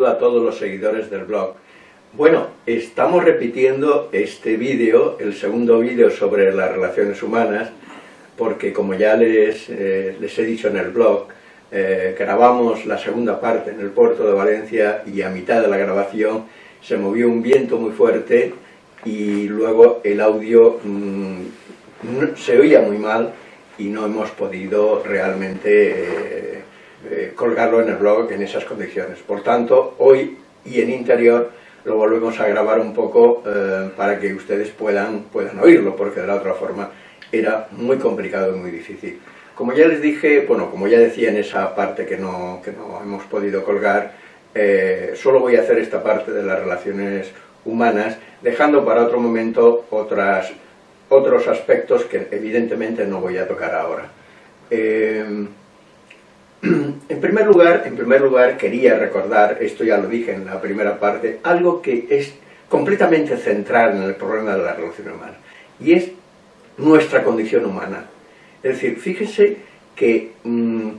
saludo a todos los seguidores del blog. Bueno, estamos repitiendo este vídeo, el segundo vídeo sobre las relaciones humanas, porque como ya les, eh, les he dicho en el blog, eh, grabamos la segunda parte en el puerto de Valencia y a mitad de la grabación se movió un viento muy fuerte y luego el audio mm, se oía muy mal y no hemos podido realmente eh, eh, colgarlo en el blog en esas condiciones. Por tanto, hoy y en interior lo volvemos a grabar un poco eh, para que ustedes puedan, puedan oírlo, porque de la otra forma era muy complicado y muy difícil. Como ya les dije, bueno, como ya decía en esa parte que no, que no hemos podido colgar, solo voy a hacer esta parte de las relaciones humanas, dejando para otro momento otras otros aspectos que evidentemente no voy a tocar ahora. Eh, en, primer lugar, en primer lugar, quería recordar, esto ya lo dije en la primera parte, algo que es completamente central en el problema de la relación humana, y es nuestra condición humana. Es decir, fíjese que mm,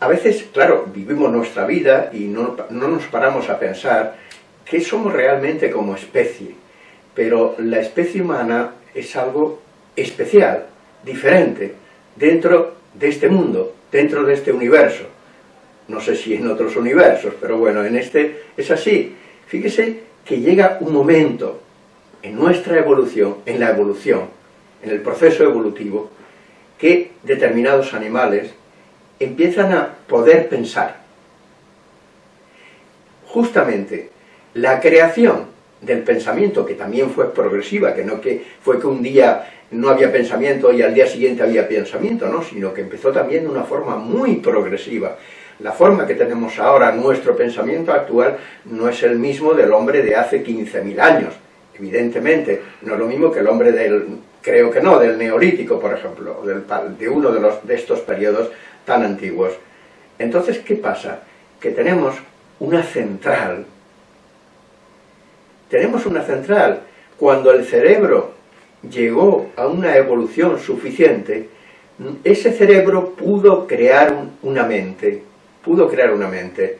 a veces, claro, vivimos nuestra vida y no, no nos paramos a pensar que somos realmente como especie, pero la especie humana es algo especial, diferente, dentro de este mundo, dentro de este universo. No sé si en otros universos, pero bueno, en este es así. Fíjese que llega un momento en nuestra evolución, en la evolución, en el proceso evolutivo, que determinados animales empiezan a poder pensar. Justamente la creación del pensamiento, que también fue progresiva, que no que fue que un día no había pensamiento y al día siguiente había pensamiento, no, sino que empezó también de una forma muy progresiva. La forma que tenemos ahora, nuestro pensamiento actual, no es el mismo del hombre de hace 15.000 años, evidentemente, no es lo mismo que el hombre del, creo que no, del neolítico, por ejemplo, del, de uno de, los, de estos periodos tan antiguos. Entonces, ¿qué pasa? Que tenemos una central tenemos una central. Cuando el cerebro llegó a una evolución suficiente, ese cerebro pudo crear una mente, pudo crear una mente,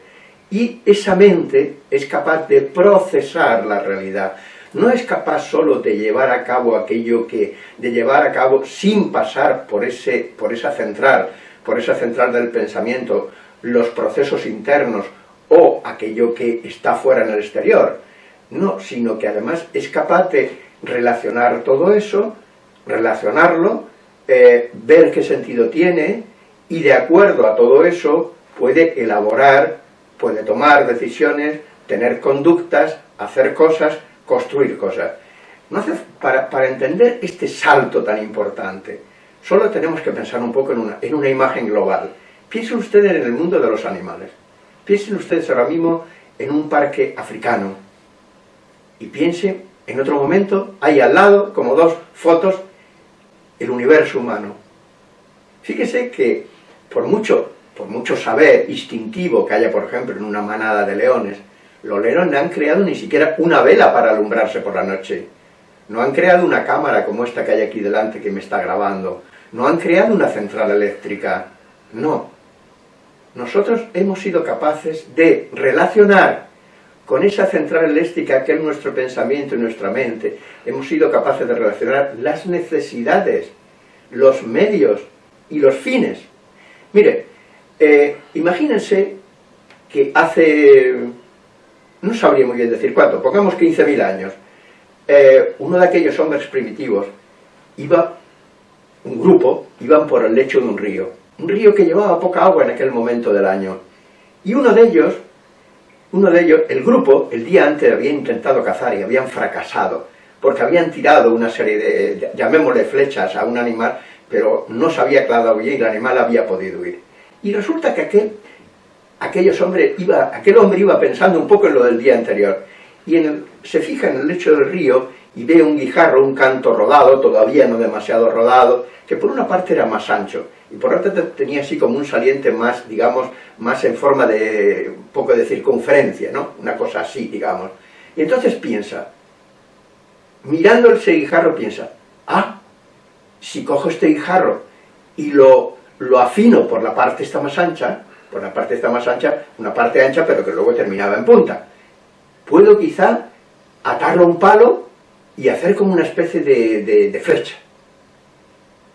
y esa mente es capaz de procesar la realidad, no es capaz solo de llevar a cabo aquello que, de llevar a cabo sin pasar por, ese, por esa central, por esa central del pensamiento, los procesos internos o aquello que está fuera en el exterior, no, sino que además es capaz de relacionar todo eso, relacionarlo, eh, ver qué sentido tiene, y de acuerdo a todo eso puede elaborar, puede tomar decisiones, tener conductas, hacer cosas, construir cosas. No para, para, entender este salto tan importante, solo tenemos que pensar un poco en una, en una imagen global. Piensen ustedes en el mundo de los animales. Piensen ustedes ahora mismo en un parque africano, y piense, en otro momento, hay al lado, como dos fotos, el universo humano. Fíjese que, por mucho, por mucho saber instintivo que haya, por ejemplo, en una manada de leones, los leones no han creado ni siquiera una vela para alumbrarse por la noche. No han creado una cámara como esta que hay aquí delante que me está grabando. No han creado una central eléctrica. No. Nosotros hemos sido capaces de relacionar con esa central eléctrica que es nuestro pensamiento y nuestra mente, hemos sido capaces de relacionar las necesidades, los medios y los fines. Mire, eh, imagínense que hace, no sabría muy bien decir cuánto, pongamos 15.000 años, eh, uno de aquellos hombres primitivos iba, un grupo, iban por el lecho de un río, un río que llevaba poca agua en aquel momento del año, y uno de ellos uno de ellos, el grupo, el día antes había intentado cazar y habían fracasado, porque habían tirado una serie de, llamémosle flechas a un animal, pero no se había clavado bien y el animal había podido huir. Y resulta que aquel, aquellos hombres iba, aquel hombre iba pensando un poco en lo del día anterior, y se fija en el lecho del río y ve un guijarro, un canto rodado, todavía no demasiado rodado, que por una parte era más ancho, y por otra tenía así como un saliente más, digamos, más en forma de un poco de circunferencia, ¿no? Una cosa así, digamos. Y entonces piensa, mirando ese guijarro piensa, ah, si cojo este guijarro y lo, lo afino por la parte esta más ancha, por la parte está más ancha, una parte ancha, pero que luego terminaba en punta. Puedo quizá atarlo a un palo y hacer como una especie de, de flecha.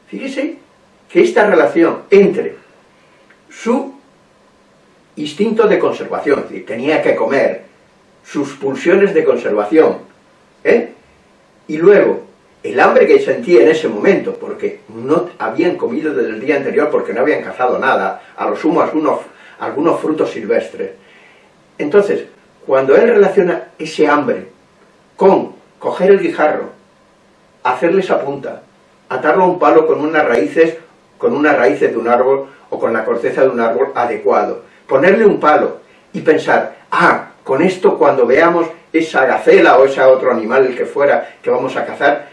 Fíjese que esta relación entre su instinto de conservación, es decir, tenía que comer, sus pulsiones de conservación, ¿eh? y luego el hambre que sentía en ese momento, porque no habían comido desde el día anterior, porque no habían cazado nada, a lo sumo algunos, algunos frutos silvestres. Entonces, cuando él relaciona ese hambre con coger el guijarro, hacerle esa punta, atarlo a un palo con unas raíces, con unas raíces de un árbol o con la corteza de un árbol adecuado, ponerle un palo y pensar, ah, con esto cuando veamos esa gacela o ese otro animal, el que fuera, que vamos a cazar,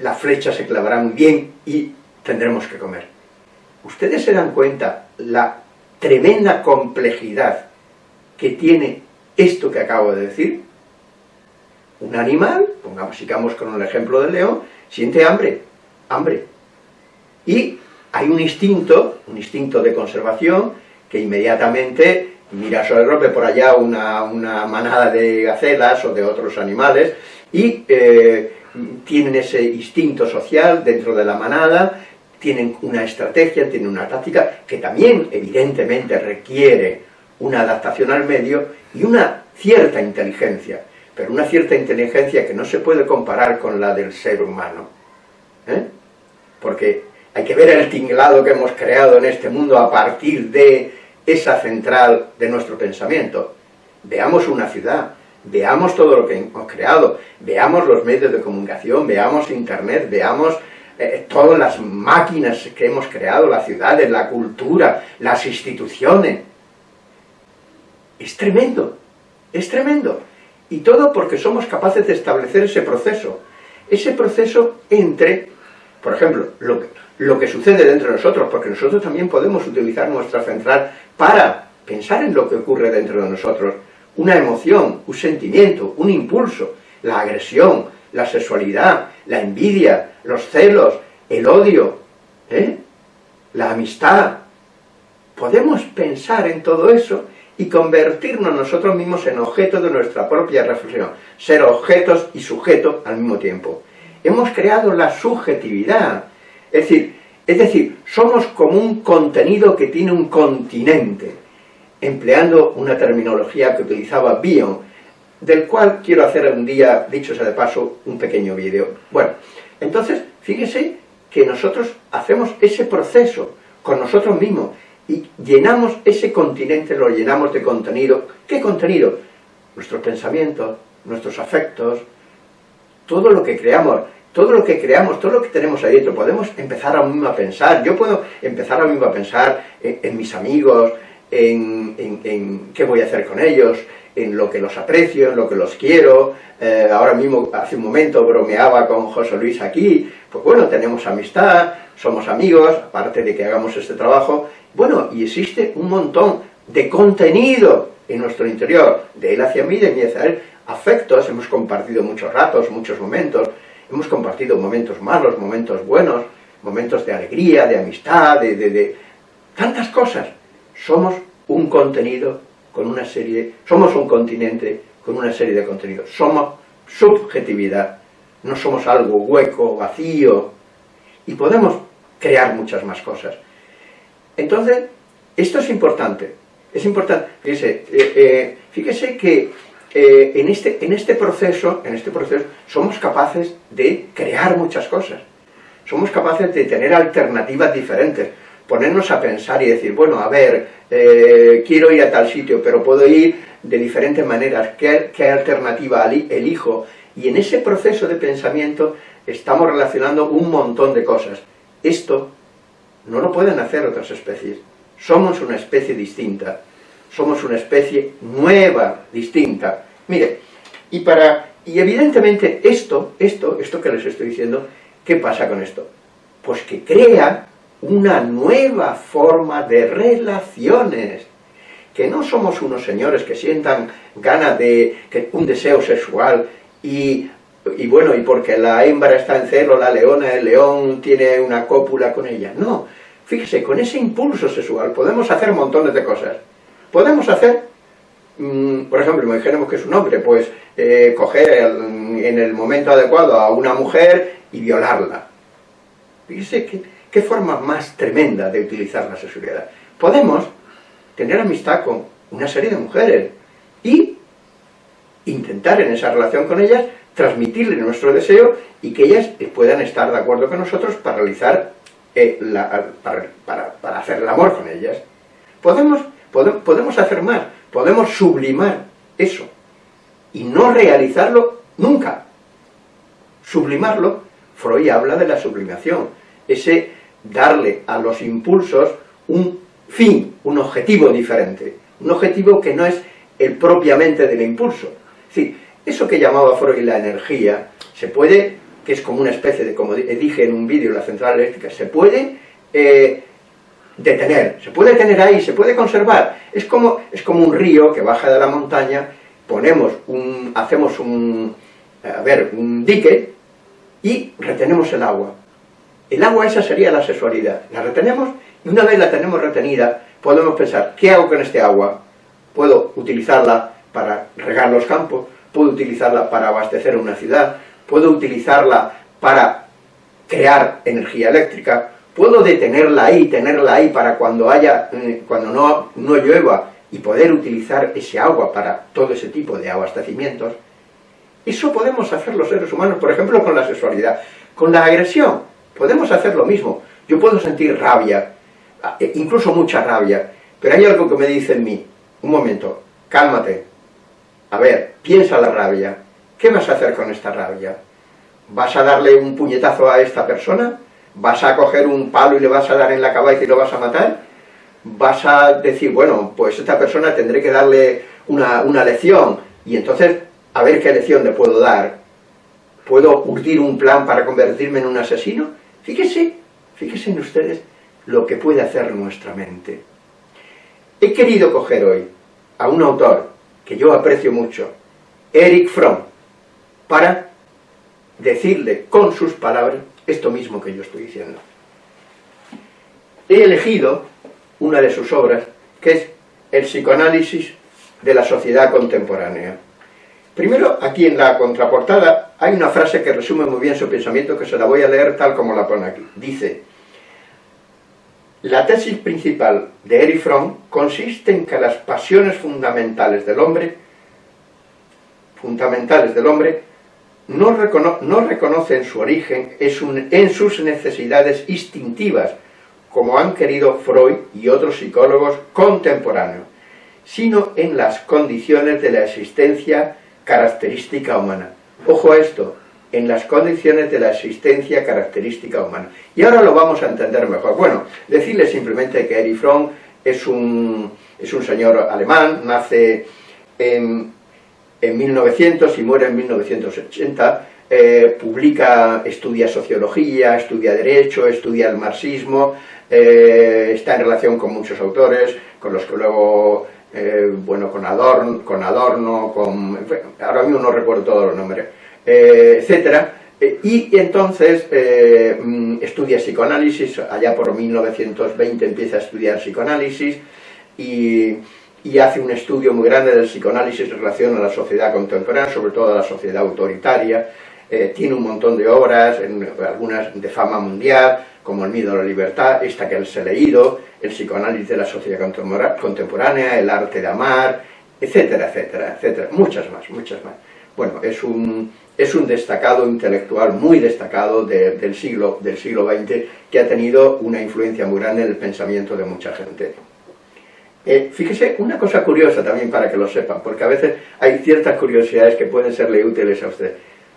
la flecha se clavará muy bien y tendremos que comer. ¿Ustedes se dan cuenta la tremenda complejidad que tiene esto que acabo de decir? Un animal, pongamos, sigamos con el ejemplo del león, siente hambre, hambre. Y hay un instinto, un instinto de conservación, que inmediatamente mira sobre rompe por allá una, manada de gacelas o de otros animales, y eh, tienen ese instinto social dentro de la manada, tienen una estrategia, tienen una táctica, que también evidentemente requiere una adaptación al medio y una cierta inteligencia, pero una cierta inteligencia que no se puede comparar con la del ser humano. ¿eh? Porque hay que ver el tinglado que hemos creado en este mundo a partir de esa central de nuestro pensamiento. Veamos una ciudad, veamos todo lo que hemos creado, veamos los medios de comunicación, veamos internet, veamos eh, todas las máquinas que hemos creado, las ciudades, la cultura, las instituciones. Es tremendo, es tremendo. Y todo porque somos capaces de establecer ese proceso. Ese proceso entre, por ejemplo, lo que, lo que sucede dentro de nosotros, porque nosotros también podemos utilizar nuestra central para pensar en lo que ocurre dentro de nosotros, una emoción, un sentimiento, un impulso, la agresión, la sexualidad, la envidia, los celos, el odio, ¿eh? la amistad. Podemos pensar en todo eso y convertirnos nosotros mismos en objeto de nuestra propia reflexión, ser objetos y sujetos al mismo tiempo. Hemos creado la subjetividad, es decir, es decir, somos como un contenido que tiene un continente, empleando una terminología que utilizaba Bion, del cual quiero hacer un día, dicho sea de paso, un pequeño vídeo. Bueno, entonces, fíjese que nosotros hacemos ese proceso con nosotros mismos y llenamos ese continente, lo llenamos de contenido. ¿Qué contenido? Nuestros pensamientos, nuestros afectos, todo lo que creamos todo lo que creamos, todo lo que tenemos ahí dentro, podemos empezar a mismo a pensar, yo puedo empezar a mismo a pensar en, mis amigos, en, qué voy a hacer con ellos, en lo que los aprecio, en lo que los quiero, eh, ahora mismo, hace un momento bromeaba con José Luis aquí, pues bueno, tenemos amistad, somos amigos, aparte de que hagamos este trabajo, bueno, y existe un montón de contenido en nuestro interior, de él hacia mí, de mí hacia él, afectos, hemos compartido muchos ratos, muchos momentos, hemos compartido momentos malos, momentos buenos, momentos de alegría, de amistad, de, tantas cosas. Somos un contenido con una serie, somos un continente con una serie de contenidos. Somos subjetividad, no somos algo hueco, vacío, y podemos crear muchas más cosas. Entonces, esto es importante, es importante, fíjese, eh, eh, fíjese que eh, en, este, en, este proceso, en este proceso somos capaces de crear muchas cosas. Somos capaces de tener alternativas diferentes, ponernos a pensar y decir, bueno, a ver, eh, quiero ir a tal sitio, pero puedo ir de diferentes maneras, ¿qué, qué alternativa elijo? Y en ese proceso de pensamiento estamos relacionando un montón de cosas. Esto no lo pueden hacer otras especies. Somos una especie distinta somos una especie nueva, distinta. Mire, y para y evidentemente esto, esto, esto que les estoy diciendo, ¿qué pasa con esto? Pues que crea una nueva forma de relaciones, que no somos unos señores que sientan ganas de que, un deseo sexual y, y bueno, y porque la hembra está en celo, la leona, el león tiene una cópula con ella, no, Fíjese, con ese impulso sexual podemos hacer montones de cosas. Podemos hacer, mm, por ejemplo, imaginemos que es un hombre, pues eh, coger en el momento adecuado a una mujer y violarla. Fíjese qué, forma más tremenda de utilizar la sexualidad. Podemos tener amistad con una serie de mujeres y intentar en esa relación con ellas transmitirle nuestro deseo y que ellas puedan estar de acuerdo con nosotros para realizar eh, para, hacer el amor con ellas. Podemos, podemos hacer más, podemos sublimar eso y no realizarlo nunca. Sublimarlo, Freud habla de la sublimación, ese darle a los impulsos un fin, un objetivo diferente, un objetivo que no es el propiamente del impulso. Es decir, eso que llamaba Freud la energía, se puede que es como una especie de, como dije en un vídeo, la central eléctrica, se puede eh, detener, se puede tener ahí, se puede conservar. Es como, es como un río que baja de la montaña, ponemos un, hacemos un, a ver, un dique y retenemos el agua. El agua esa sería la sexualidad. La retenemos y una vez la tenemos retenida, podemos pensar, ¿qué hago con este agua? Puedo utilizarla para regar los campos, puedo utilizarla para abastecer una ciudad, puedo utilizarla para crear energía eléctrica, puedo detenerla ahí, tenerla ahí para cuando haya, eh, cuando no, no llueva y poder utilizar ese agua para todo ese tipo de abastecimientos. Eso podemos hacer los seres humanos, por ejemplo, con la sexualidad. Con la agresión, podemos hacer lo mismo. Yo puedo sentir rabia, e incluso mucha rabia, pero hay algo que me dice en mí, un momento, cálmate, a ver, piensa la rabia, ¿Qué vas a hacer con esta rabia? ¿Vas a darle un puñetazo a esta persona? ¿Vas a coger un palo y le vas a dar en la cabeza y lo vas a matar? ¿Vas a decir, bueno, pues esta persona tendré que darle una, una lección y entonces a ver qué lección le puedo dar? ¿Puedo urdir un plan para convertirme en un asesino? Fíjese, fíjense en ustedes lo que puede hacer nuestra mente. He querido coger hoy a un autor que yo aprecio mucho, Eric Fromm, para decirle con sus palabras esto mismo que yo estoy diciendo. He elegido una de sus obras, que es el psicoanálisis de la sociedad contemporánea. Primero, aquí en la contraportada, hay una frase que resume muy bien su pensamiento, que se la voy a leer tal como la pone aquí. Dice, la tesis principal de Erich Fromm consiste en que las pasiones fundamentales del hombre, fundamentales del hombre, no, reconocen su origen en sus necesidades instintivas, como han querido Freud y otros psicólogos contemporáneos, sino en las condiciones de la existencia característica humana. Ojo a esto, en las condiciones de la existencia característica humana. Y ahora lo vamos a entender mejor. Bueno, decirle simplemente que Erich Fromm es un, es un señor alemán, nace en en 1900 y muere en 1980, eh, publica, estudia sociología, estudia derecho, estudia el marxismo, eh, está en relación con muchos autores, con los que luego, eh, bueno, con Adorno, con, Adorno, con, ahora mismo no recuerdo todos los nombres, etcétera, y entonces mm, estudia psicoanálisis, allá por 1920 empieza a estudiar psicoanálisis, y y hace un estudio muy grande del psicoanálisis en relación a la sociedad contemporánea, sobre todo a la sociedad autoritaria, eh, tiene un montón de obras, algunas de fama mundial, como El miedo a la libertad, esta que él ha leído, el psicoanálisis de la sociedad contemporánea, el arte de amar, etcétera, etcétera, etcétera, muchas más, muchas más. Bueno, es un, es un destacado intelectual, muy destacado del, siglo, del siglo XX, que ha tenido una influencia muy grande en el pensamiento de mucha gente. Eh, fíjese, una cosa curiosa también para que lo sepan, porque a veces hay ciertas curiosidades que pueden serle útiles a usted.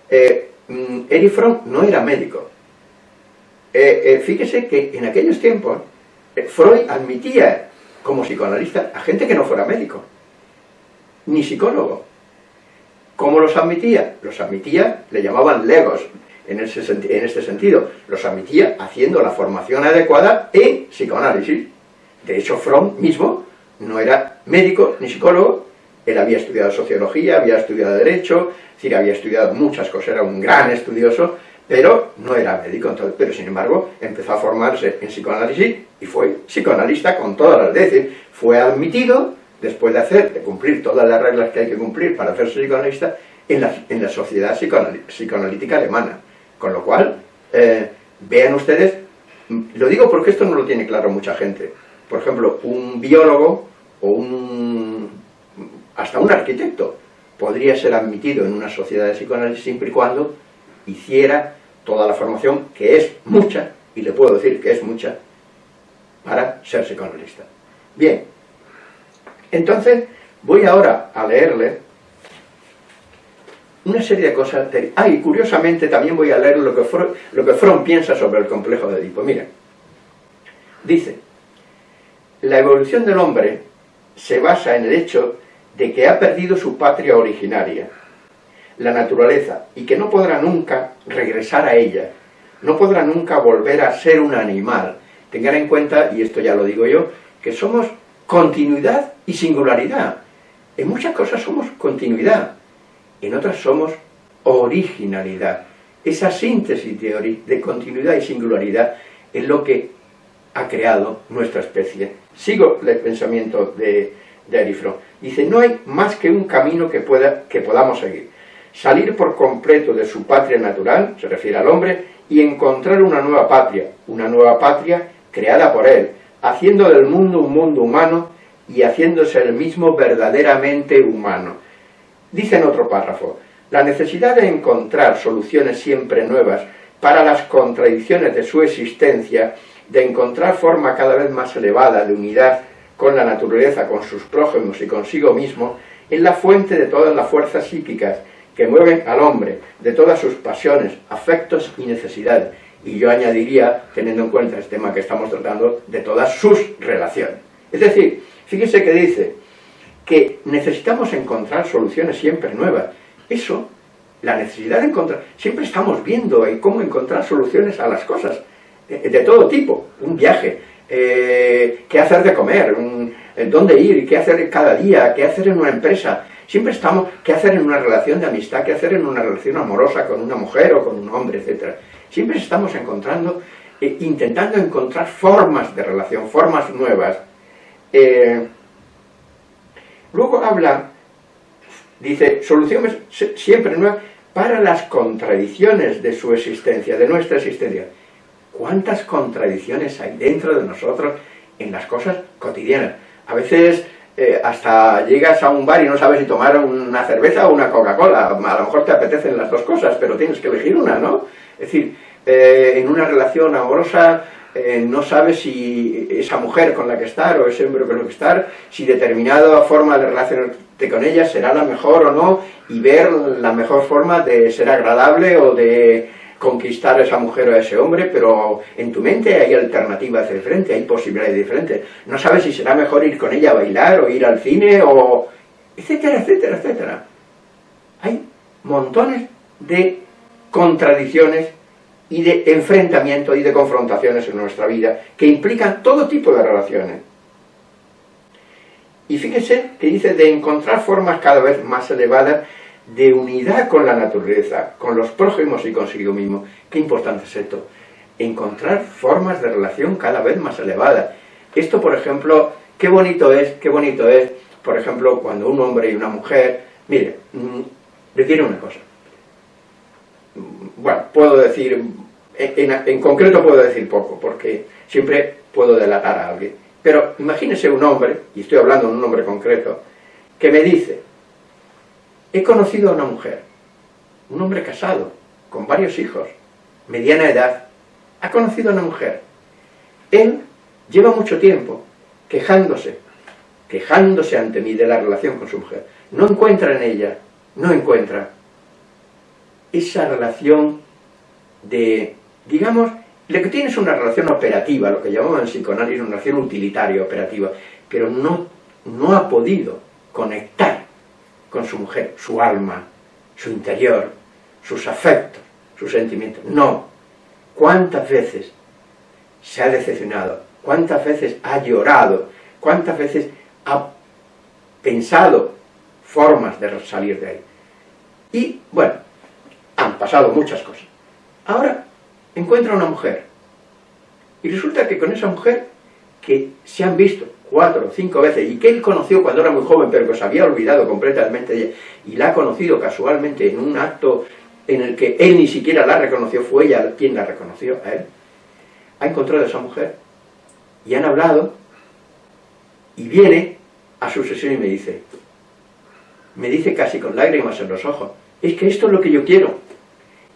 Eh, mm, Erich Fromm no era médico. Eh, eh, fíjese que en aquellos tiempos Freud admitía como psicoanalista a gente que no fuera médico, ni psicólogo. ¿Cómo los admitía? Los admitía, le llamaban legos, en, ese, en este sentido, los admitía haciendo la formación adecuada en psicoanálisis. De hecho, Fromm mismo no era médico ni psicólogo, él había estudiado sociología, había estudiado derecho, es decir, había estudiado muchas cosas, era un gran estudioso, pero no era médico, pero sin embargo empezó a formarse en psicoanálisis y fue psicoanalista con todas las veces, fue admitido, después de hacer, de cumplir todas las reglas que hay que cumplir para hacerse psicoanalista, en la, en la sociedad psicoanalítica alemana, con lo cual, eh, vean ustedes, lo digo porque esto no lo tiene claro mucha gente, por ejemplo, un biólogo o un, hasta un arquitecto podría ser admitido en una sociedad de psicoanálisis siempre y cuando hiciera toda la formación, que es mucha, y le puedo decir que es mucha, para ser psicoanalista. Bien, entonces voy ahora a leerle una serie de cosas. Ah, y curiosamente también voy a leer lo que, lo que piensa sobre el complejo de Edipo. Mira, dice, la evolución del hombre se basa en el hecho de que ha perdido su patria originaria, la naturaleza, y que no podrá nunca regresar a ella, no podrá nunca volver a ser un animal. Tengan en cuenta, y esto ya lo digo yo, que somos continuidad y singularidad. En muchas cosas somos continuidad, en otras somos originalidad. Esa síntesis de, de continuidad y singularidad es lo que ha creado nuestra especie. Sigo el pensamiento de, de Arifro. Dice, no hay más que un camino que, pueda, que podamos seguir. Salir por completo de su patria natural, se refiere al hombre, y encontrar una nueva patria, una nueva patria creada por él, haciendo del mundo un mundo humano y haciéndose el mismo verdaderamente humano. Dice en otro párrafo, la necesidad de encontrar soluciones siempre nuevas para las contradicciones de su existencia, de encontrar forma cada vez más elevada de unidad con la naturaleza, con sus prójimos y consigo mismo, es la fuente de todas las fuerzas psíquicas que mueven al hombre, de todas sus pasiones, afectos y necesidades. Y yo añadiría, teniendo en cuenta este tema que estamos tratando, de todas sus relaciones. Es decir, fíjense que dice, que necesitamos encontrar soluciones siempre nuevas. Eso, la necesidad de encontrar, siempre estamos viendo cómo encontrar soluciones a las cosas, de, todo tipo, un viaje, eh, qué hacer de comer, eh, dónde ir, qué hacer cada día, qué hacer en una empresa, siempre estamos, qué hacer en una relación de amistad, qué hacer en una relación amorosa con una mujer o con un hombre, etc. Siempre estamos encontrando, eh, intentando encontrar formas de relación, formas nuevas, Luego habla, dice, soluciones siempre nuevas para las contradicciones de su existencia, de nuestra existencia. ¿Cuántas contradicciones hay dentro de nosotros en las cosas cotidianas? A veces eh, hasta llegas a un bar y no sabes si tomar una cerveza o una Coca-Cola. A lo mejor te apetecen las dos cosas, pero tienes que elegir una, ¿no? Es decir, eh, en una relación amorosa eh, no sabes si esa mujer con la que estar o ese hombre con el que estar, si determinada forma de relacionarte con ella será la mejor o no, y ver la mejor forma de ser agradable o de conquistar a esa mujer o a ese hombre, pero en tu mente hay alternativas diferentes, hay posibilidades diferentes. No sabes si será mejor ir con ella a bailar o ir al cine o... etcétera, etcétera, etcétera. Hay montones de contradicciones y de enfrentamiento y de confrontaciones en nuestra vida, que implican todo tipo de relaciones. Y fíjese que dice de encontrar formas cada vez más elevadas de unidad con la naturaleza, con los prójimos y consigo mismo. Qué importante es esto. Encontrar formas de relación cada vez más elevadas. Esto, por ejemplo, qué bonito es, qué bonito es, por ejemplo, cuando un hombre y una mujer, mire, mm, le tiene una cosa, bueno, puedo decir, en, concreto puedo decir poco, porque siempre puedo delatar a alguien. Pero imagínese un hombre, y estoy hablando de un hombre concreto, que me dice, he conocido a una mujer, un hombre casado, con varios hijos, mediana edad, ha conocido a una mujer. Él lleva mucho tiempo quejándose, quejándose ante mí de la relación con su mujer. No encuentra en ella, no encuentra esa relación de, digamos, lo que tiene es una relación operativa, lo que llamamos en psicoanálisis una relación utilitaria, operativa, pero no, no ha podido conectar con su mujer, su alma, su interior, sus afectos, sus sentimientos. No. ¿Cuántas veces se ha decepcionado? ¿Cuántas veces ha llorado? ¿Cuántas veces ha pensado formas de salir de ahí? Y, bueno, han pasado muchas cosas. Ahora encuentra una mujer. Y resulta que con esa mujer, que se han visto cuatro cinco veces, y que él conoció cuando era muy joven, pero que se había olvidado completamente de ella, y la ha conocido casualmente en un acto en el que él ni siquiera la reconoció, fue ella quien la reconoció a él, ha encontrado a esa mujer, y han hablado, y viene a su sesión y me dice, me dice casi con lágrimas en los ojos, es que esto es lo que yo quiero,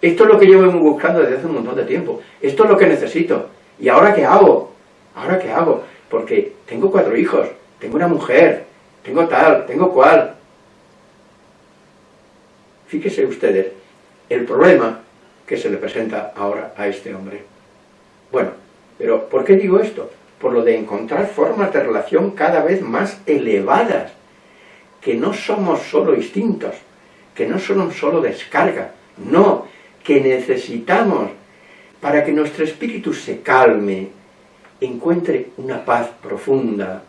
esto es lo que yo vengo buscando desde hace un montón de tiempo, esto es lo que necesito, ¿y ahora qué hago? ¿Ahora qué hago? Porque tengo cuatro hijos, tengo una mujer, tengo tal, tengo cual. Fíjense ustedes el problema que se le presenta ahora a este hombre. Bueno, pero ¿por qué digo esto? Por lo de encontrar formas de relación cada vez más elevadas, que no somos solo instintos, que no son solo descarga, no, que necesitamos para que nuestro espíritu se calme, encuentre una paz profunda,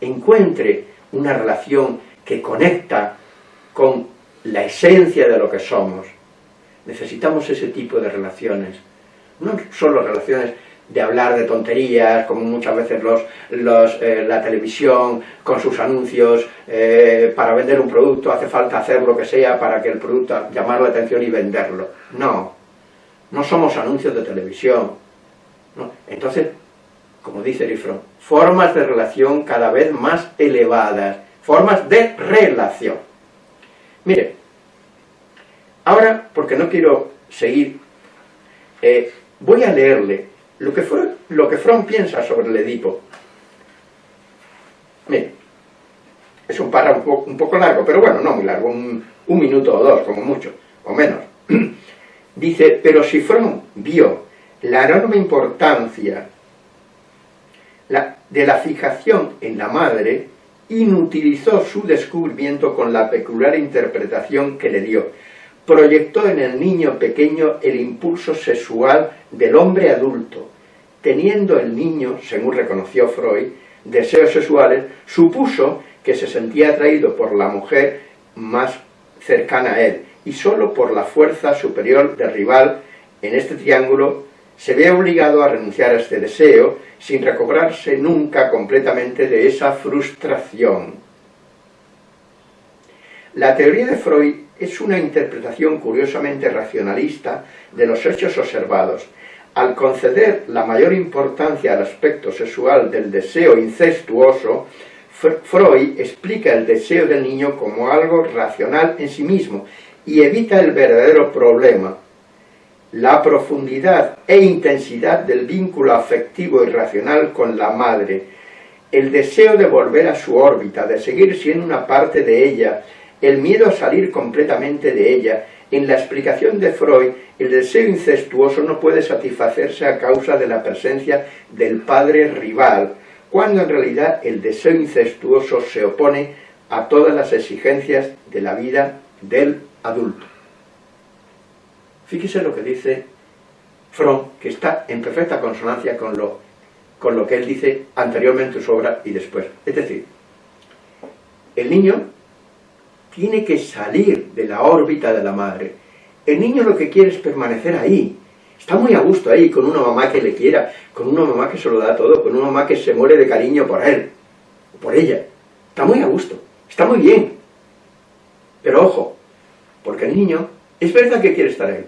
encuentre una relación que conecta con la esencia de lo que somos. Necesitamos ese tipo de relaciones, no solo relaciones de hablar de tonterías, como muchas veces los, eh, la televisión con sus anuncios, eh, para vender un producto hace falta hacer lo que sea para que el producto, llamar la atención y venderlo. No, no somos anuncios de televisión. Entonces, como dice Rifron, formas de relación cada vez más elevadas, formas de relación. Mire, ahora, porque no quiero seguir, eh, voy a leerle lo que, fue, lo que Fromm piensa sobre el Edipo. Mire, es un párrafo un poco, largo, pero bueno, no muy largo, un, un minuto o dos, como mucho, o menos. Dice, pero si Fromm vio la enorme importancia de la fijación en la madre, inutilizó su descubrimiento con la peculiar interpretación que le dio. Proyectó en el niño pequeño el impulso sexual del hombre adulto. Teniendo el niño, según reconoció Freud, deseos sexuales, supuso que se sentía atraído por la mujer más cercana a él, y sólo por la fuerza superior del rival en este triángulo se ve obligado a renunciar a este deseo sin recobrarse nunca completamente de esa frustración. La teoría de Freud es una interpretación curiosamente racionalista de los hechos observados. Al conceder la mayor importancia al aspecto sexual del deseo incestuoso, Freud explica el deseo del niño como algo racional en sí mismo y evita el verdadero problema, la profundidad e intensidad del vínculo afectivo y racional con la madre, el deseo de volver a su órbita, de seguir siendo una parte de ella, el miedo a salir completamente de ella. En la explicación de Freud, el deseo incestuoso no puede satisfacerse a causa de la presencia del padre rival, cuando en realidad el deseo incestuoso se opone a todas las exigencias de la vida del adulto. Fíjese lo que dice Fromm, que está en perfecta consonancia con lo, con lo que él dice anteriormente en su obra y después. Es decir, el niño tiene que salir de la órbita de la madre. El niño lo que quiere es permanecer ahí. Está muy a gusto ahí, con una mamá que le quiera, con una mamá que se lo da todo, con una mamá que se muere de cariño por él, por ella. Está muy a gusto, está muy bien. Pero ojo, porque el niño es verdad que quiere estar ahí,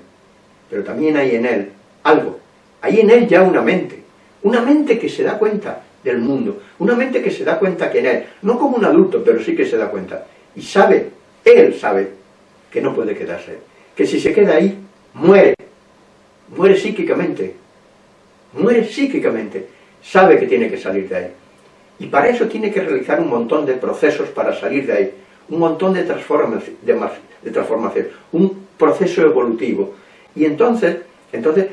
pero también hay en él algo, hay en él ya una mente, una mente que se da cuenta del mundo, una mente que se da cuenta que en él, no como un adulto, pero sí que se da cuenta, y sabe, él sabe, que no puede quedarse, que si se queda ahí, muere, muere psíquicamente, muere psíquicamente, sabe que tiene que salir de ahí, y para eso tiene que realizar un montón de procesos para salir de ahí, un montón de, transformación, de transformación. Un proceso evolutivo, y entonces, entonces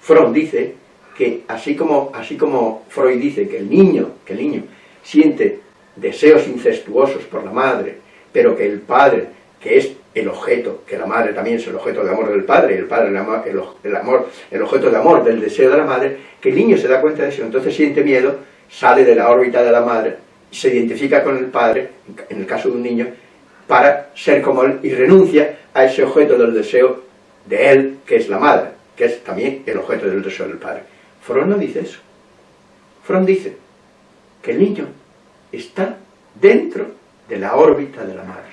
Freud dice que así como, así como Freud dice que el niño, que el niño siente deseos incestuosos por la madre, pero que el padre, que es el objeto, que la madre también es el objeto de amor del padre, el padre el, amor, el objeto de amor del deseo de la madre, que el niño se da cuenta de eso, entonces siente miedo, sale de la órbita de la madre, se identifica con el padre, en el caso de un niño, para ser como él, y renuncia a ese objeto del deseo de él, que es la madre. que es también el objeto del deseo del padre. Freud no dice eso. Freud dice que el niño está dentro de la órbita de la madre,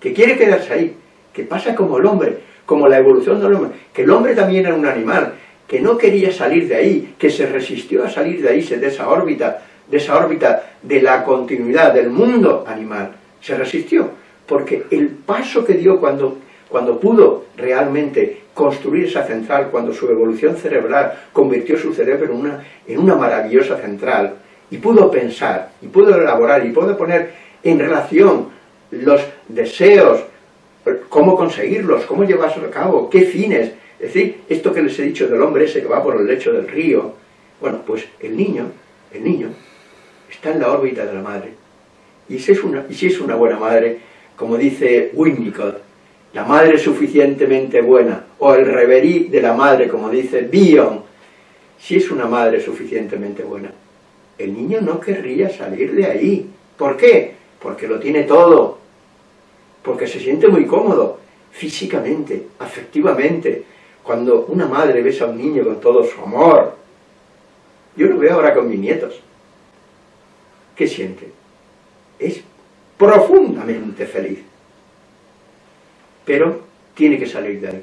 que quiere quedarse ahí, que pasa como el hombre, como la evolución del hombre, que el hombre también era un animal, que no quería salir de ahí, que se resistió a salir de ahí, de esa órbita, de esa órbita de la continuidad del mundo animal, se resistió, porque el paso que dio cuando, cuando pudo realmente construir esa central, cuando su evolución cerebral convirtió su cerebro en una, en una maravillosa central, y pudo pensar, y pudo elaborar, y pudo poner en relación los deseos, cómo conseguirlos, cómo llevarlos a cabo, qué fines, es decir, esto que les he dicho del hombre ese que va por el lecho del río, bueno, pues el niño, el niño, está en la órbita de la madre. Y si es una, y si es una buena madre, como dice Winnicott, la madre suficientemente buena, o el reverí de la madre, como dice Bion, si es una madre suficientemente buena, el niño no querría salir de ahí. ¿Por qué? Porque lo tiene todo, porque se siente muy cómodo, físicamente, afectivamente. Cuando una madre besa a un niño con todo su amor, yo lo veo ahora con mis nietos, ¿qué siente? Es profundamente feliz. Pero tiene que salir de ahí.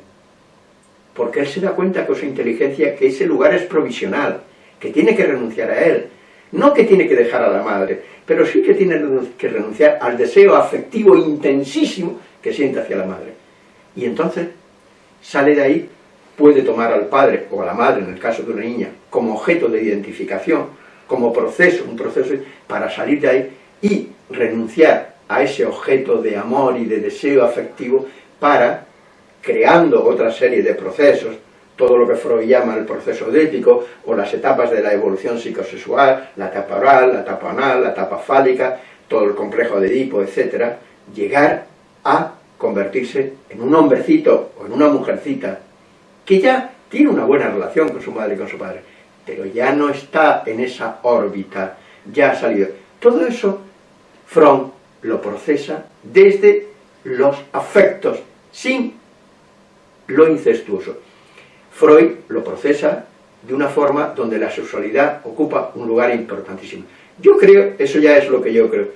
Porque él se da cuenta con su inteligencia que ese lugar es provisional, que tiene que renunciar a él. No que tiene que dejar a la madre, pero sí que tiene que renunciar al deseo afectivo intensísimo que siente hacia la madre. Y entonces sale de ahí, puede tomar al padre o a la madre, en el caso de una niña, como objeto de identificación, como proceso, un proceso para salir de ahí y renunciar a ese objeto de amor y de deseo afectivo para, creando otra serie de procesos, todo lo que Freud llama el proceso ético, o las etapas de la evolución psicosexual, la etapa oral, la etapa anal, la etapa fálica, todo el complejo de Edipo, etc., llegar a convertirse en un hombrecito o en una mujercita que ya tiene una buena relación con su madre y con su padre, pero ya no está en esa órbita, ya ha salido. Todo eso, Freud lo procesa desde los afectos, sin lo incestuoso. Freud lo procesa de una forma donde la sexualidad ocupa un lugar importantísimo. Yo creo, eso ya es lo que yo creo,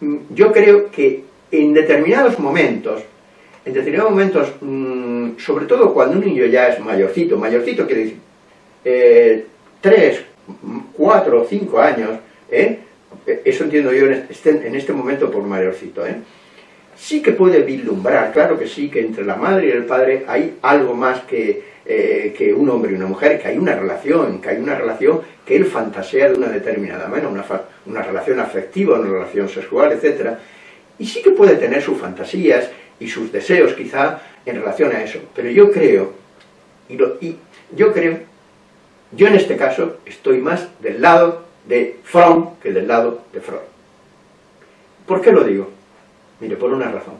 mm, yo creo que en determinados momentos, en determinados momentos, mm, sobre todo cuando un niño ya es mayorcito, mayorcito quiere decir, eh, tres, cuatro, cinco años, ¿eh? eso entiendo yo en este, en este momento por mayorcito, ¿eh? Sí que puede vislumbrar, claro que sí, que entre la madre y el padre hay algo más que, eh, que un hombre y una mujer, que hay una relación, que hay una relación que él fantasea de una determinada manera, una, una relación afectiva, una relación sexual, etc. Y sí que puede tener sus fantasías y sus deseos quizá en relación a eso, pero yo creo, y, y yo creo, yo en este caso estoy más del lado de Fromm que del lado de Freud. ¿Por qué lo digo? Mire, por una razón.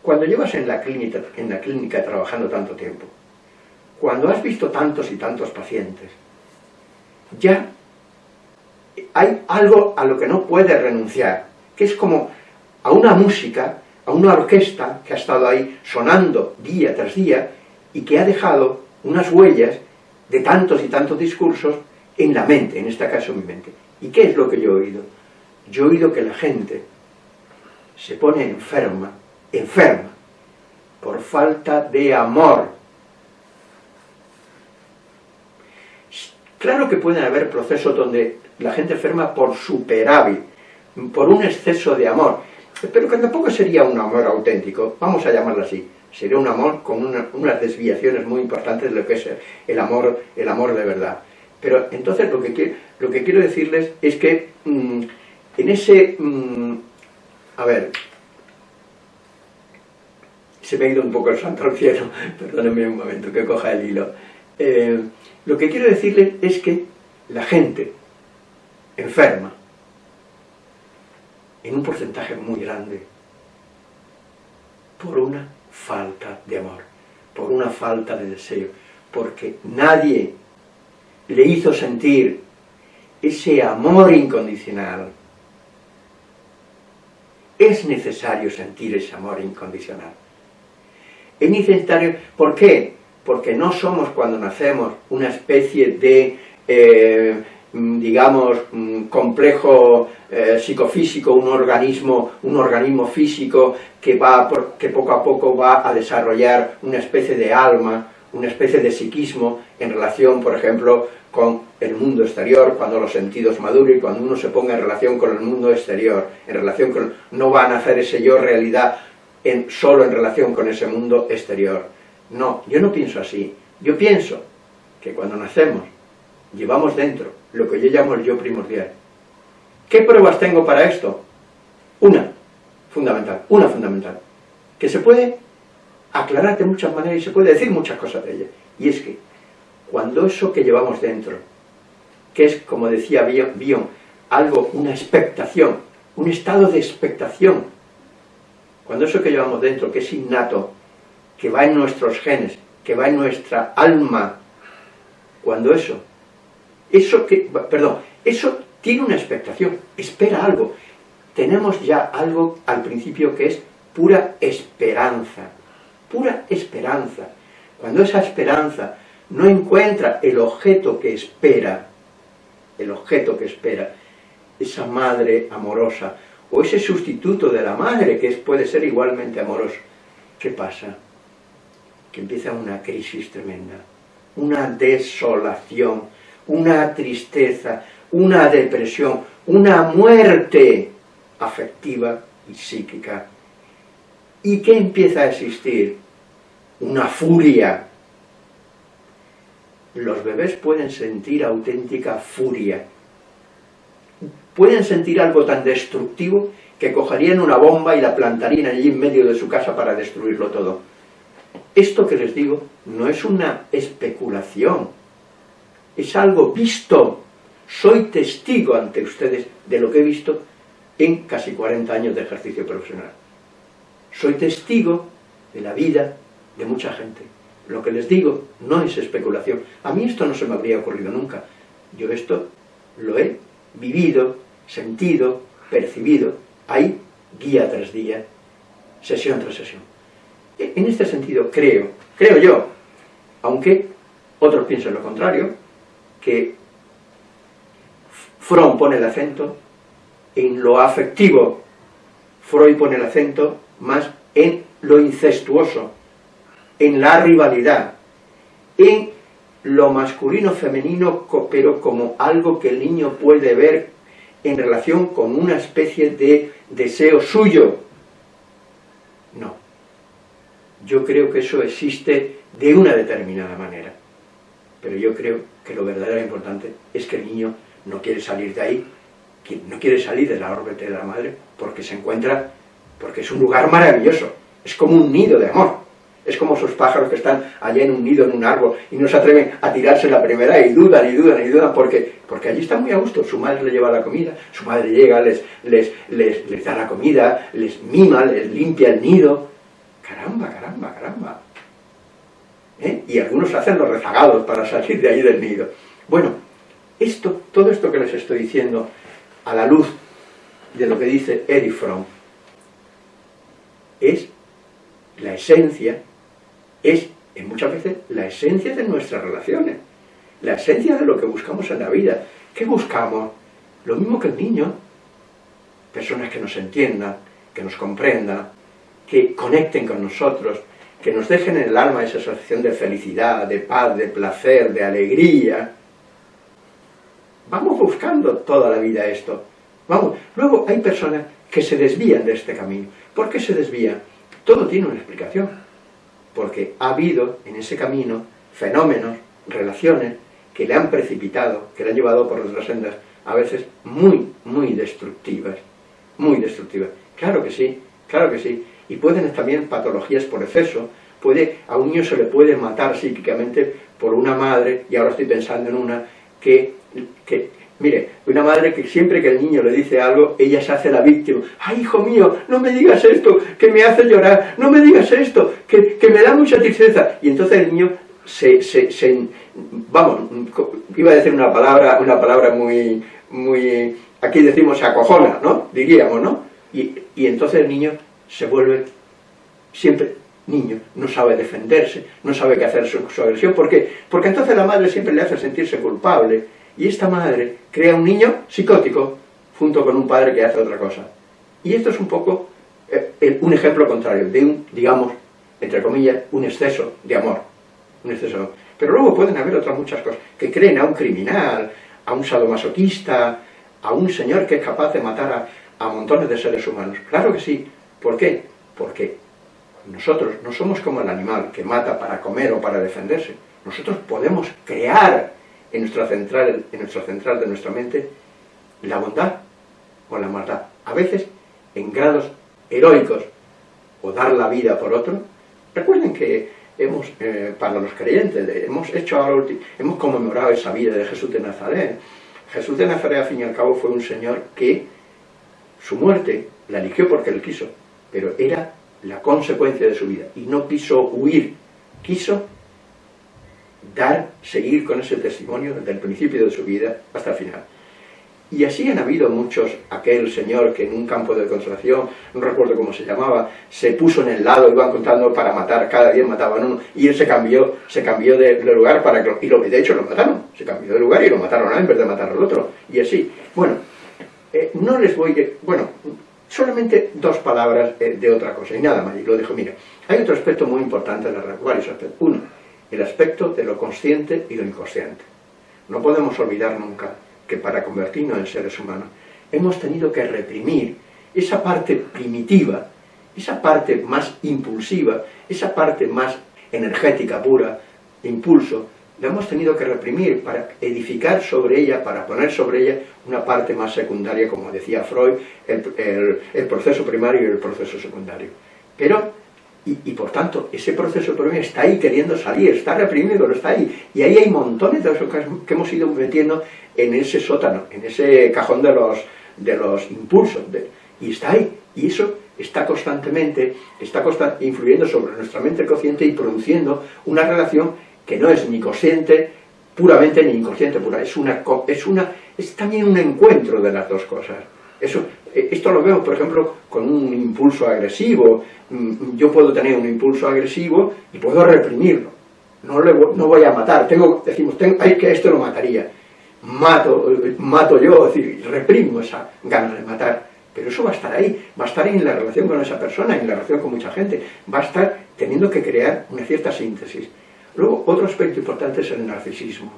Cuando llevas en la, clínica, en la clínica trabajando tanto tiempo, cuando has visto tantos y tantos pacientes, ya hay algo a lo que no puedes renunciar, que es como a una música, a una orquesta que ha estado ahí sonando día tras día y que ha dejado unas huellas de tantos y tantos discursos en la mente, en este caso en mi mente. ¿Y qué es lo que yo he oído? Yo he oído que la gente se pone enferma, enferma, por falta de amor. Claro que pueden haber procesos donde la gente enferma por superávit, por un exceso de amor, pero que tampoco sería un amor auténtico, vamos a llamarlo así, sería un amor con unas desviaciones muy importantes de lo que es el amor, el amor de verdad. Pero entonces lo que, quiero decirles es que mm, en ese... Mm, a ver, se me ha ido un poco el santo al cielo, perdónenme un momento que coja el hilo. Eh, lo que quiero decirle es que la gente enferma en un porcentaje muy grande por una falta de amor, por una falta de deseo, porque nadie le hizo sentir ese amor incondicional es necesario sentir ese amor incondicional. Es necesario, ¿por qué? Porque no somos cuando nacemos una especie de, eh, digamos, mm, complejo eh, psicofísico, un organismo, un organismo físico que, va que poco a poco va a desarrollar una especie de alma, una especie de psiquismo en relación, por ejemplo, con el mundo exterior, cuando los sentidos maduren, cuando uno se ponga en relación con el mundo exterior, en relación con... no van a hacer ese yo realidad solo en relación con ese mundo exterior. No, yo no pienso así. Yo pienso que cuando nacemos, llevamos dentro lo que yo llamo el yo primordial. ¿Qué pruebas tengo para esto? Una, fundamental, una fundamental, que se puede aclarar de muchas maneras y se puede decir muchas cosas de ella. Y es que cuando eso que llevamos dentro, que es, como decía Bion, algo, una expectación, un estado de expectación, cuando eso que llevamos dentro, que es innato, que va en nuestros genes, que va en nuestra alma, cuando eso, eso que, perdón, eso tiene una expectación, espera algo, tenemos ya algo al principio que es pura esperanza, pura esperanza. Cuando esa esperanza no encuentra el objeto que espera, el objeto que espera, esa madre amorosa, o ese sustituto de la madre que puede ser igualmente amoroso, ¿qué pasa? Que empieza una crisis tremenda, una desolación, una tristeza, una depresión, una muerte afectiva y psíquica. ¿Y qué empieza a existir? Una furia. Los bebés pueden sentir auténtica furia. Pueden sentir algo tan destructivo que cogerían una bomba y la plantarían allí en medio de su casa para destruirlo todo. Esto que les digo no es una especulación, es algo visto. Soy testigo ante ustedes de lo que he visto en casi 40 años de ejercicio profesional. Soy testigo de la vida de mucha gente. Lo que les digo no es especulación. A mí esto no se me habría ocurrido nunca. Yo esto lo he vivido, sentido, percibido, ahí, guía tras día, sesión tras sesión. E, en este sentido creo, creo yo, aunque otros piensen lo contrario, que Fromm pone el acento en lo afectivo, Freud pone el acento más en lo incestuoso, en la rivalidad, en lo masculino-femenino, pero como algo que el niño puede ver en relación con una especie de deseo suyo. No. Yo creo que eso existe de una determinada manera. Pero yo creo que lo verdaderamente importante es que el niño no quiere salir de ahí, no quiere salir de la órbita de la madre, porque se encuentra, porque es un lugar maravilloso, es como un nido de amor. Es como esos pájaros que están allá en un nido, en un árbol, y no se atreven a tirarse la primera y dudan y dudan y dudan, porque, porque allí están muy a gusto. Su madre le lleva la comida, su madre llega, les, les, les, da la comida, les mima, les limpia el nido. Caramba, caramba, caramba. ¿Eh? Y algunos hacen los rezagados para salir de ahí del nido. Bueno, esto, todo esto que les estoy diciendo, a la luz de lo que dice Erich Fromm, es la esencia es, en muchas veces, la esencia de nuestras relaciones, la esencia de lo que buscamos en la vida. ¿Qué buscamos? Lo mismo que el niño, personas que nos entiendan, que nos comprendan, que conecten con nosotros, que nos dejen en el alma esa sensación de felicidad, de paz, de placer, de alegría. Vamos buscando toda la vida esto. Vamos. Luego hay personas que se desvían de este camino. ¿Por qué se desvían? Todo tiene una explicación porque ha habido en ese camino fenómenos, relaciones, que le han precipitado, que le han llevado por otras sendas, a veces muy, muy destructivas, muy destructivas. Claro que sí, claro que sí. Y pueden también patologías por exceso, puede, a un niño se le puede matar psíquicamente por una madre, y ahora estoy pensando en una, que, que Mire, una madre que siempre que el niño le dice algo, ella se hace la víctima. ¡Ay, hijo mío, no me digas esto, que me hace llorar! ¡No me digas esto, que, me da mucha tristeza! Y entonces el niño se, se, Vamos, iba a decir una palabra, una palabra muy... muy aquí decimos se acojona, ¿no? Diríamos, ¿no? Y, y entonces el niño se vuelve siempre niño no sabe defenderse, no sabe qué hacer su, su agresión. ¿Por qué? Porque entonces la madre siempre le hace sentirse culpable. Y esta madre crea un niño psicótico junto con un padre que hace otra cosa. Y esto es un poco eh, un ejemplo contrario de un, digamos, entre comillas, un exceso de amor. Un exceso. Pero luego pueden haber otras muchas cosas, que creen a un criminal, a un sadomasoquista, a un señor que es capaz de matar a, a montones de seres humanos. Claro que sí. ¿Por qué? Porque nosotros no somos como el animal que mata para comer o para defenderse. Nosotros podemos crear en nuestra central, en nuestra central de nuestra mente la bondad o la maldad. A veces en grados heroicos o dar la vida por otro. Recuerden que hemos, eh, para los creyentes, hemos hecho hemos conmemorado esa vida de Jesús de Nazaret. Jesús de Nazaret, al fin y al cabo, fue un señor que su muerte la eligió porque él quiso, pero era la consecuencia de su vida, y no quiso huir, quiso dar, seguir con ese testimonio desde el principio de su vida hasta el final. Y así han habido muchos, aquel señor que en un campo de concentración, no recuerdo cómo se llamaba, se puso en el lado, iban contando para matar, cada día mataban uno, y él se cambió, se cambió de, lugar para que, y lo, de hecho lo mataron, se cambió de lugar y lo mataron a él en vez de matar al otro, y así. Bueno, eh, no les voy, a, bueno, solamente dos palabras eh, de otra cosa, y nada más, y lo dejo, mira, hay otro aspecto muy importante de la aspectos. Uno, el aspecto de lo consciente y lo inconsciente. No podemos olvidar nunca que para convertirnos en seres humanos hemos tenido que reprimir esa parte primitiva, esa parte más impulsiva, esa parte más energética pura, impulso, la hemos tenido que reprimir para edificar sobre ella, para poner sobre ella una parte más secundaria, como decía Freud, el, el proceso primario y el proceso secundario. Pero y, por tanto, ese proceso primario está ahí queriendo salir, está reprimido, pero está ahí. Y ahí hay montones de cosas que hemos ido metiendo en ese sótano, en ese cajón de los, de los impulsos, y está ahí, y eso está constantemente, está influyendo sobre nuestra mente consciente y produciendo una relación que no es ni consciente puramente ni inconsciente pura, es, una, es, una, es también un encuentro de las dos cosas. Eso, eh, esto lo vemos, por ejemplo, con un impulso agresivo. Mm, yo puedo tener un impulso agresivo y puedo reprimirlo. No, no voy a matar, tengo, decimos, tengo, hay que esto lo mataría mato, mato yo, es decir, reprimo esa ganas de matar, pero eso va a estar ahí, va a estar en la relación con esa persona, en la relación con mucha gente, va a estar teniendo que crear una cierta síntesis. Luego, otro aspecto importante es el narcisismo.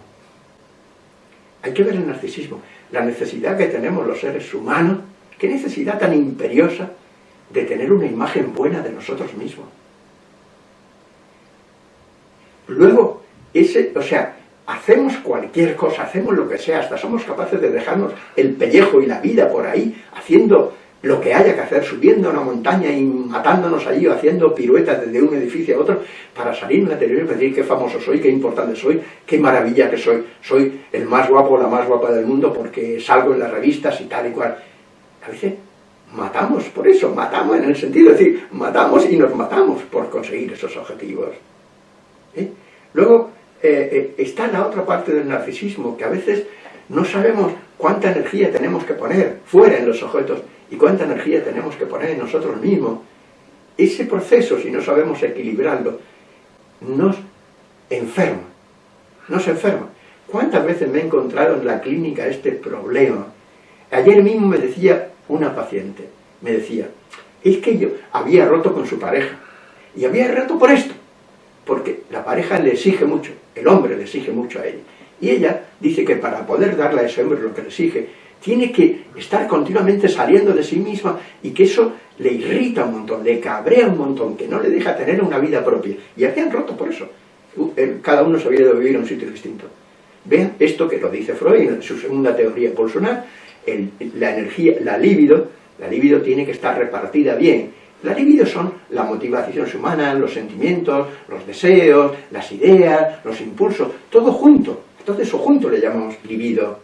Hay que ver el narcisismo, la necesidad que tenemos los seres humanos, qué necesidad tan imperiosa de tener una imagen buena de nosotros mismos. Luego, ese, o sea, hacemos cualquier cosa, hacemos lo que sea, hasta somos capaces de dejarnos el pellejo y la vida por ahí, haciendo lo que haya que hacer, subiendo a una montaña y matándonos allí, o haciendo piruetas desde un edificio a otro, para salir en la televisión y decir qué famoso soy, qué importante soy, qué maravilla que soy, soy el más guapo o la más guapa del mundo porque salgo en las revistas y tal y cual. A veces matamos por eso, matamos en el sentido de decir, matamos y nos matamos por conseguir esos objetivos. ¿Eh? Luego, eh, eh, está la otra parte del narcisismo, que a veces no sabemos cuánta energía tenemos que poner fuera en los objetos y cuánta energía tenemos que poner en nosotros mismos. Ese proceso, si no sabemos equilibrarlo, nos enferma, nos enferma. ¿Cuántas veces me he encontrado en la clínica este problema? Ayer mismo me decía una paciente, me decía, es que yo había roto con su pareja, y había roto por esto, porque la pareja le exige mucho, el hombre le exige mucho a ella. Y ella dice que para poder darle a ese hombre lo que le exige, tiene que estar continuamente saliendo de sí misma y que eso le irrita un montón, le cabrea un montón, que no le deja tener una vida propia. Y habían roto por eso. Cada uno se había de vivir en un sitio distinto. Vean esto que lo dice Freud en su segunda teoría pulsional, la energía, la libido, la libido tiene que estar repartida bien la libido son la motivación humana, los sentimientos, los deseos, las ideas, los impulsos, todo junto. Entonces eso junto le llamamos libido.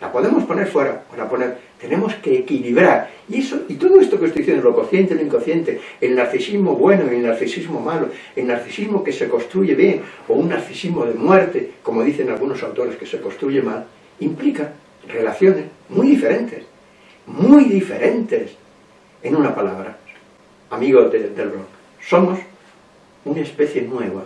La podemos poner fuera, o la poner, tenemos que equilibrar. Y eso y todo esto que estoy diciendo, lo consciente lo inconsciente, el narcisismo bueno y el narcisismo malo, el narcisismo que se construye bien, o un narcisismo de muerte, como dicen algunos autores que se construye mal, implica relaciones muy diferentes, muy diferentes en una palabra, amigos del blog, somos una especie nueva,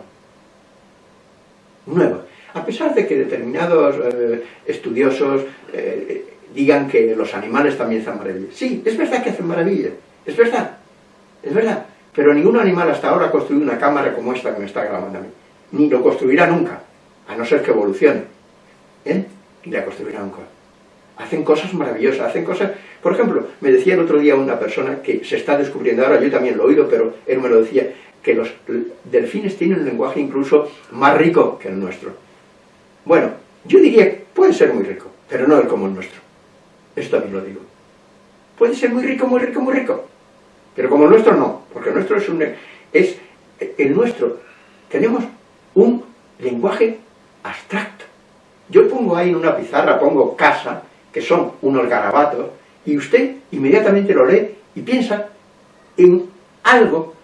nueva. A pesar de que determinados eh, estudiosos eh, digan que los animales también hacen maravillas. Sí, es verdad que hacen maravillas, es verdad, es verdad. Pero ningún animal hasta ahora ha construido una cámara como esta que me está grabando a mí. Ni lo construirá nunca, a no ser que evolucione. ¿Eh? Ni la construirá nunca. Hacen cosas maravillosas, hacen cosas... Por ejemplo, me decía el otro día una persona que se está descubriendo, ahora yo también lo he oído, pero él me lo decía, que los delfines tienen un lenguaje incluso más rico que el nuestro. Bueno, yo diría que puede ser muy rico, pero no el como el nuestro. Esto también lo digo. Puede ser muy rico, muy rico, muy rico, pero como el nuestro no, porque el nuestro es un... es el nuestro. Tenemos un lenguaje abstracto. Yo pongo ahí en una pizarra, pongo casa, que son unos garabatos, y usted inmediatamente lo lee y piensa en algo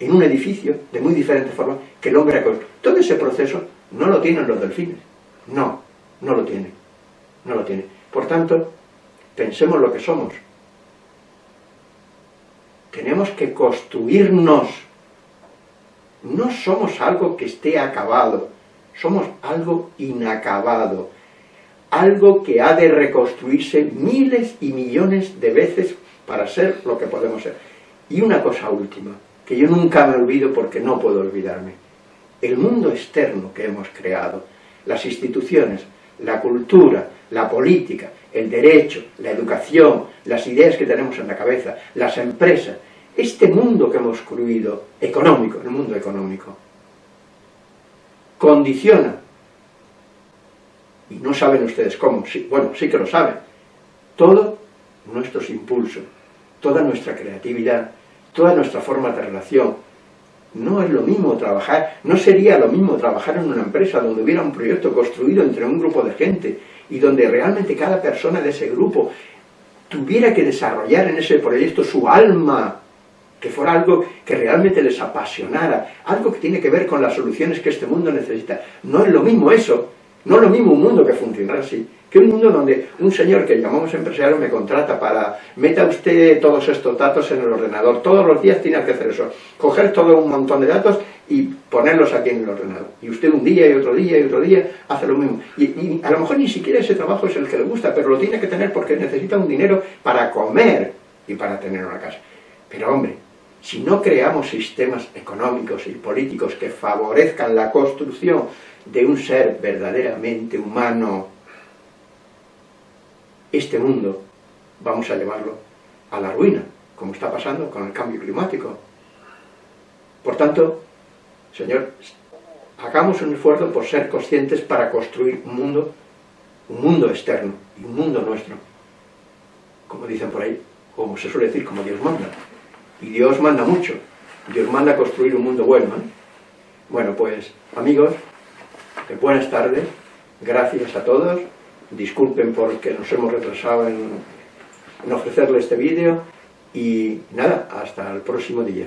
en un edificio de muy diferente forma que el hombre ha. Todo ese proceso no lo tienen los delfines. No, no lo tienen. No lo tienen. Por tanto, pensemos lo que somos. Tenemos que construirnos. No somos algo que esté acabado. Somos algo inacabado. Algo que ha de reconstruirse miles y millones de veces para ser lo que podemos ser. Y una cosa última que yo nunca me olvido porque no puedo olvidarme. El mundo externo que hemos creado, las instituciones, la cultura, la política, el derecho, la educación, las ideas que tenemos en la cabeza, las empresas, este mundo que hemos construido, económico, el mundo económico, condiciona, y no saben ustedes cómo, bueno, sí que lo saben, todos nuestros impulsos, toda nuestra creatividad, toda nuestra forma de relación. No es lo mismo trabajar, no sería lo mismo trabajar en una empresa donde hubiera un proyecto construido entre un grupo de gente y donde realmente cada persona de ese grupo tuviera que desarrollar en ese proyecto su alma, que fuera algo que realmente les apasionara, algo que tiene que ver con las soluciones que este mundo necesita. No es lo mismo eso, no es lo mismo un mundo que funcionara así, que un mundo donde un señor que llamamos empresario me contrata para, meta usted todos estos datos en el ordenador, todos los días tiene que hacer eso, coger todo un montón de datos y ponerlos aquí en el ordenador. Y usted un día y otro día y otro día hace lo mismo. Y, a lo mejor ni siquiera ese trabajo es el que le gusta, pero lo tiene que tener porque necesita un dinero para comer y para tener una casa. Pero hombre, si no creamos sistemas económicos y políticos que favorezcan la construcción de un ser verdaderamente humano, este mundo vamos a llevarlo a la ruina, como está pasando con el cambio climático. Por tanto, Señor, hagamos un esfuerzo por ser conscientes para construir un mundo, un mundo externo y un mundo nuestro, como dicen por ahí, como se suele decir, como Dios manda. Y Dios manda mucho, Dios manda construir un mundo bueno. ¿eh? Bueno, pues, amigos, buenas tardes, gracias a todos, disculpen porque nos hemos retrasado en, ofrecerle este vídeo y nada, hasta el próximo día.